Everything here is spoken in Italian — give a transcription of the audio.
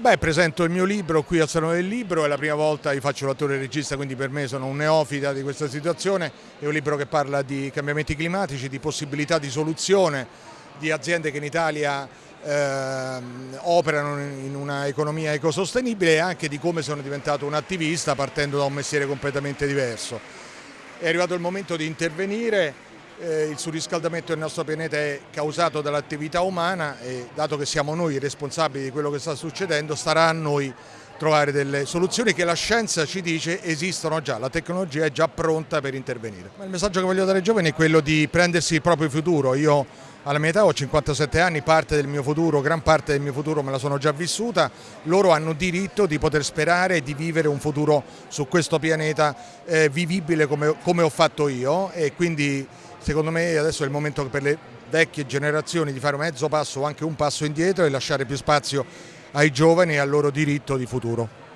Beh, presento il mio libro qui al Salone del Libro, è la prima volta che faccio l'attore regista, quindi per me sono un neofita di questa situazione. È un libro che parla di cambiamenti climatici, di possibilità di soluzione di aziende che in Italia eh, operano in una economia ecosostenibile e anche di come sono diventato un attivista partendo da un mestiere completamente diverso. È arrivato il momento di intervenire eh, il surriscaldamento del nostro pianeta è causato dall'attività umana e dato che siamo noi responsabili di quello che sta succedendo starà a noi trovare delle soluzioni che la scienza ci dice esistono già, la tecnologia è già pronta per intervenire. Il messaggio che voglio dare ai giovani è quello di prendersi il proprio futuro. Io alla mia età ho 57 anni, parte del mio futuro, gran parte del mio futuro me la sono già vissuta, loro hanno diritto di poter sperare di vivere un futuro su questo pianeta eh, vivibile come, come ho fatto io e quindi Secondo me adesso è il momento per le vecchie generazioni di fare mezzo passo o anche un passo indietro e lasciare più spazio ai giovani e al loro diritto di futuro.